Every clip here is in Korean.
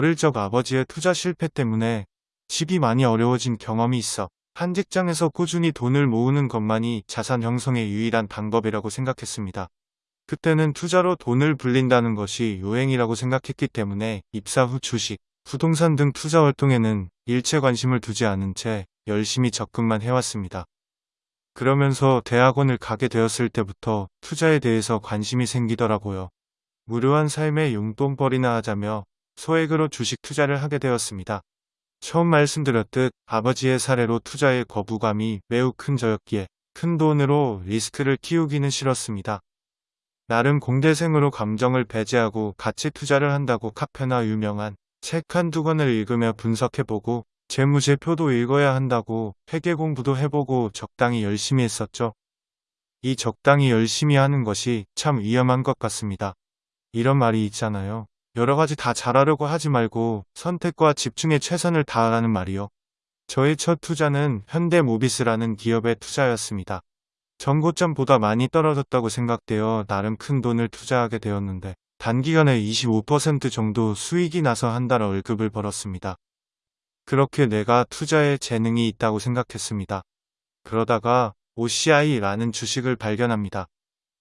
어릴 적 아버지의 투자 실패 때문에 집이 많이 어려워진 경험이 있어 한 직장에서 꾸준히 돈을 모으는 것만이 자산 형성의 유일한 방법이라고 생각했습니다. 그때는 투자로 돈을 불린다는 것이 요행이라고 생각했기 때문에 입사 후 주식, 부동산 등 투자 활동에는 일체 관심을 두지 않은 채 열심히 접근만 해왔습니다. 그러면서 대학원을 가게 되었을 때부터 투자에 대해서 관심이 생기더라고요. 무료한 삶의 용돈벌이나 하자며 소액으로 주식 투자를 하게 되었습니다. 처음 말씀드렸듯 아버지의 사례로 투자의 거부감이 매우 큰 저였기에 큰 돈으로 리스크를 키우기는 싫었습니다. 나름 공대생으로 감정을 배제하고 가치 투자를 한다고 카페나 유명한 책 한 두 권을 읽으며 분석해보고 재무제표도 읽어야 한다고 회계 공부도 해보고 적당히 열심히 했었죠. 이 적당히 열심히 하는 것이 참 위험한 것 같습니다. 이런 말이 있잖아요. 여러 가지 다 잘하려고 하지 말고 선택과 집중에 최선을 다하라는 말이요. 저의 첫 투자는 현대모비스라는 기업의 투자였습니다. 전고점보다 많이 떨어졌다고 생각되어 나름 큰 돈을 투자하게 되었는데 단기간에 25% 정도 수익이 나서 한 달 월급을 벌었습니다. 그렇게 내가 투자에 재능이 있다고 생각했습니다. 그러다가 OCI라는 주식을 발견합니다.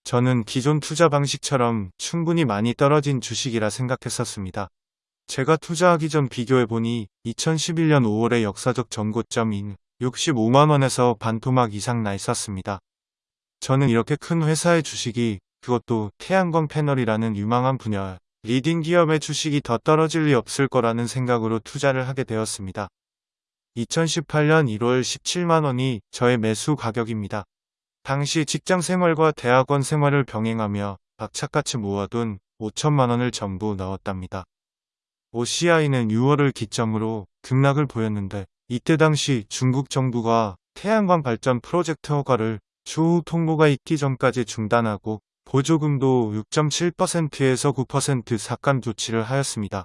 저는 기존 투자 방식처럼 충분히 많이 떨어진 주식이라 생각했었습니다. 제가 투자하기 전 비교해보니 2011년 5월의 역사적 전고점인 65만원에서 반토막 이상 나 있었습니다. 저는 이렇게 큰 회사의 주식이 그것도 태양광 패널이라는 유망한 분야 leading 기업의 주식이 더 떨어질 리 없을 거라는 생각으로 투자를 하게 되었습니다. 2018년 1월 17만원이 저의 매수 가격입니다. 당시 직장 생활과 대학원 생활을 병행하며 박차같이 모아둔 5천만 원을 전부 넣었답니다. OCI는 6월을 기점으로 급락을 보였는데 이때 당시 중국 정부가 태양광 발전 프로젝트 허가를 추후 통보가 있기 전까지 중단하고 보조금도 6.7%에서 9% 삭감 조치를 하였습니다.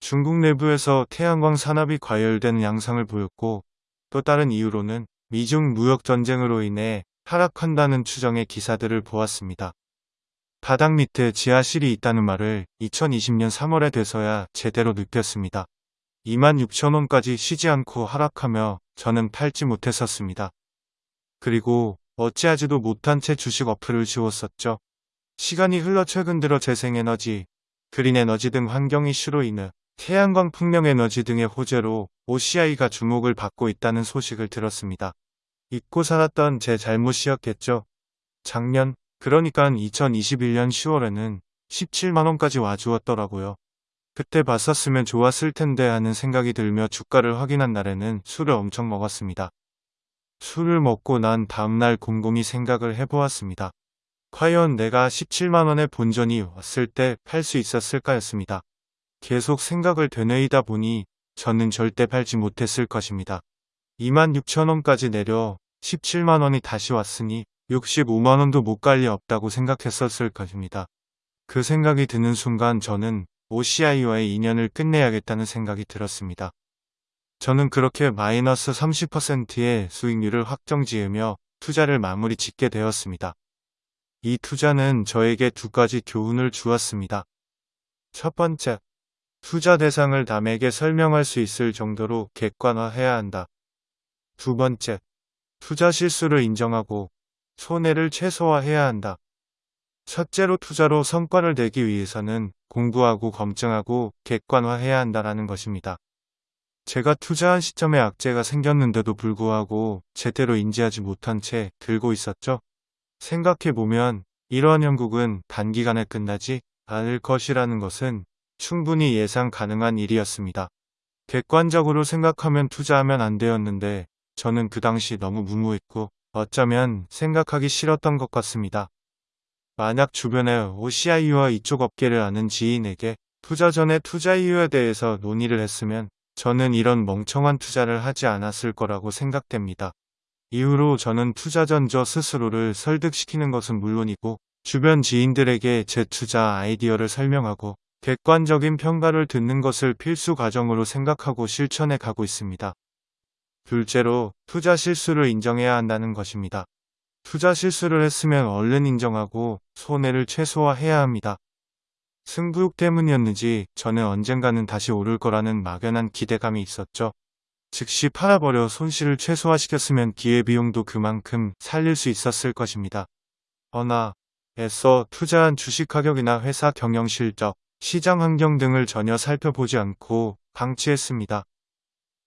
중국 내부에서 태양광 산업이 과열되는 양상을 보였고 또 다른 이유로는 미중 무역 전쟁으로 인해 하락한다는 추정의 기사들을 보았습니다. 바닥 밑에 지하실이 있다는 말을 2020년 3월에 돼서야 제대로 느꼈습니다. 26,000원까지 쉬지 않고 하락하며 저는 팔지 못했었습니다. 그리고 어찌하지도 못한 채 주식 어플을 지웠었죠. 시간이 흘러 최근 들어 재생에너지, 그린에너지 등 환경 이슈로 인해 태양광 풍력에너지 등의 호재로 OCI가 주목을 받고 있다는 소식을 들었습니다. 잊고 살았던 제 잘못이었겠죠. 작년, 그러니까 2021년 10월에는 17만원까지 와주었더라고요. 그때 봤었으면 좋았을 텐데 하는 생각이 들며 주가를 확인한 날에는 술을 엄청 먹었습니다. 술을 먹고 난 다음날 곰곰이 생각을 해보았습니다. 과연 내가 17만원의 본전이 왔을 때 팔 수 있었을까였습니다. 계속 생각을 되뇌이다 보니 저는 절대 팔지 못했을 것입니다. 26,000원까지 내려 17만원이 다시 왔으니 65만원도 못 갈 리 없다고 생각했었을 것입니다. 그 생각이 드는 순간 저는 OCI와의 인연을 끝내야겠다는 생각이 들었습니다. 저는 그렇게 마이너스 30%의 수익률을 확정 지으며 투자를 마무리 짓게 되었습니다. 이 투자는 저에게 두 가지 교훈을 주었습니다. 첫 번째, 투자 대상을 남에게 설명할 수 있을 정도로 객관화해야 한다. 두 번째, 투자 실수를 인정하고 손해를 최소화해야 한다. 첫째로 투자로 성과를 내기 위해서는 공부하고 검증하고 객관화해야 한다라는 것입니다. 제가 투자한 시점에 악재가 생겼는데도 불구하고 제대로 인지하지 못한 채 들고 있었죠. 생각해보면 이러한 형국은 단기간에 끝나지 않을 것이라는 것은 충분히 예상 가능한 일이었습니다. 객관적으로 생각하면 투자하면 안 되었는데 저는 그 당시 너무 무모했고 어쩌면 생각하기 싫었던 것 같습니다. 만약 주변에 OCI와 이쪽 업계를 아는 지인에게 투자 전에 투자 이유에 대해서 논의를 했으면 저는 이런 멍청한 투자를 하지 않았을 거라고 생각됩니다. 이후로 저는 투자 전 저 스스로를 설득시키는 것은 물론이고 주변 지인들에게 제 투자 아이디어를 설명하고 객관적인 평가를 듣는 것을 필수 과정으로 생각하고 실천해 가고 있습니다. 둘째로 투자 실수를 인정해야 한다는 것입니다. 투자 실수를 했으면 얼른 인정하고 손해를 최소화해야 합니다. 승부욕 때문이었는지 저는 언젠가는 다시 오를 거라는 막연한 기대감이 있었죠. 즉시 팔아버려 손실을 최소화시켰으면 기회비용도 그만큼 살릴 수 있었을 것입니다. 허나 애써 투자한 주식 가격이나 회사 경영 실적, 시장 환경 등을 전혀 살펴보지 않고 방치했습니다.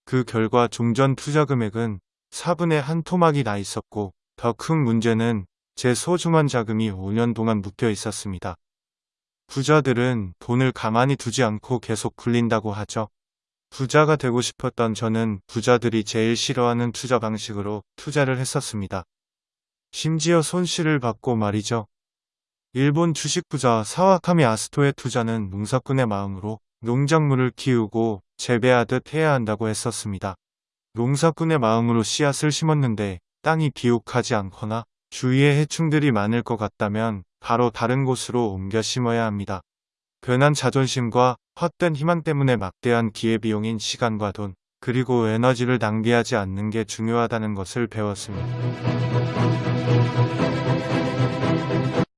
그 결과 종전 투자 금액은 4분의 한 토막이 나 있었고 더 큰 문제는 제 소중한 자금이 5년 동안 묶여 있었습니다. 부자들은 돈을 가만히 두지 않고 계속 굴린다고 하죠. 부자가 되고 싶었던 저는 부자들이 제일 싫어하는 투자 방식으로 투자를 했었습니다. 심지어 손실을 받고 말이죠. 일본 주식 부자 사와카미 아스토의 투자는 농사꾼의 마음으로 농작물을 키우고 재배하듯 해야 한다고 했었습니다. 농사꾼의 마음으로 씨앗을 심었는데 땅이 비옥하지 않거나 주위에 해충들이 많을 것 같다면 바로 다른 곳으로 옮겨 심어야 합니다. 변한 자존심과 헛된 희망 때문에 막대한 기회비용인 시간과 돈, 그리고 에너지를 낭비하지 않는 게 중요하다는 것을 배웠습니다.